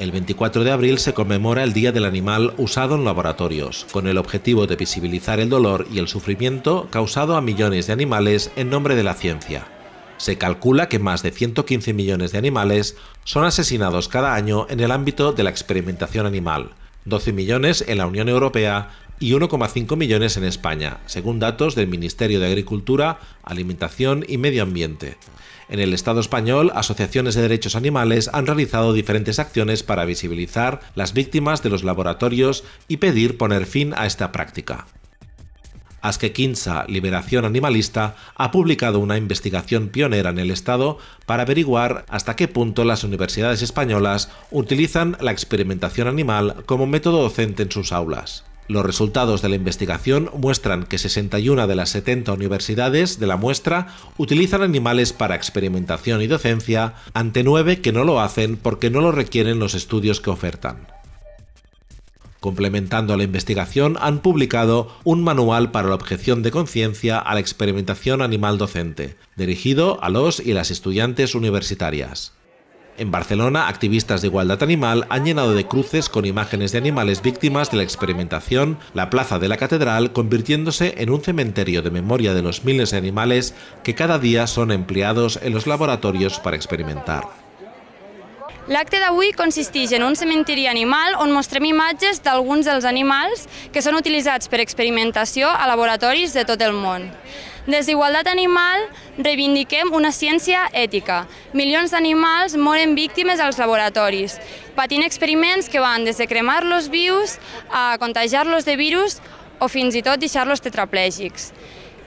El 24 de abril se conmemora el Día del Animal usado en laboratorios, con el objetivo de visibilizar el dolor y el sufrimiento causado a millones de animales en nombre de la ciencia. Se calcula que más de 115 millones de animales son asesinados cada año en el ámbito de la experimentación animal, 12 millones en la Unión Europea y 1,5 millones en España, según datos del Ministerio de Agricultura, Alimentación y Medio Ambiente. En el Estado español, asociaciones de derechos animales han realizado diferentes acciones para visibilizar las víctimas de los laboratorios y pedir poner fin a esta práctica. Aske Quinza, Liberación Animalista, ha publicado una investigación pionera en el Estado para averiguar hasta qué punto las universidades españolas utilizan la experimentación animal como método docente en sus aulas. Los resultados de la investigación muestran que 61 de las 70 universidades de la muestra utilizan animales para experimentación y docencia, ante 9 que no lo hacen porque no lo requieren los estudios que ofertan. Complementando la investigación, han publicado un manual para la objeción de conciencia a la experimentación animal docente, dirigido a los y las estudiantes universitarias. En Barcelona, activistas de igualdad animal han llenado de cruces con imágenes de animales víctimas de la experimentación la plaza de la catedral, convirtiéndose en un cementerio de memoria de los miles de animales que cada día son empleados en los laboratorios para experimentar. L'acte d'avui consisteix en un cementiri animal on mostrem imatges d'alguns dels animals que són utilitzats per experimentació a laboratoris de tot el món. Des d'Igualtat Animal reivindiquem una ciència ètica. Milions d'animals moren víctimes als laboratoris, patint experiments que van des de cremar-los vius a contagiar-los de virus o fins i tot deixar-los tetraplègics.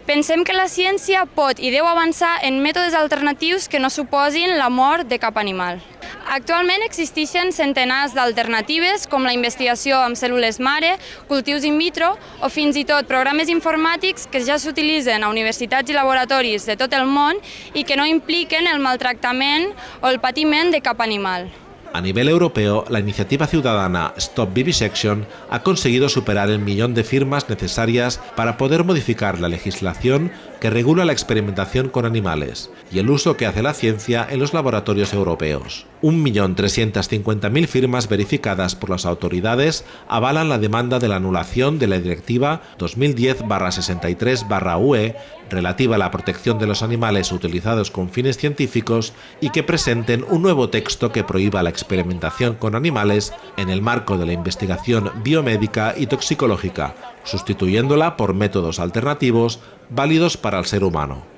Pensem que la ciència pot i deu avançar en mètodes alternatius que no suposin la mort de cap animal. Actualment existeixen centenars d'alternatives com la investigació amb cèl·lules mare, cultius in vitro o fins i tot programes informàtics que ja s'utilitzen a universitats i laboratoris de tot el món i que no impliquen el maltractament o el patiment de cap animal. A nivel europeo, la iniciativa ciudadana Stop Vivisection ha conseguido superar el millón de firmas necesarias para poder modificar la legislación que regula la experimentación con animales y el uso que hace la ciencia en los laboratorios europeos. 1.350.000 firmas verificadas por las autoridades avalan la demanda de la anulación de la Directiva 2010-63-UE relativa a la protección de los animales utilizados con fines científicos y que presenten un nuevo texto que prohíba la experimentación con animales en el marco de la investigación biomédica y toxicológica, sustituyéndola por métodos alternativos válidos para el ser humano.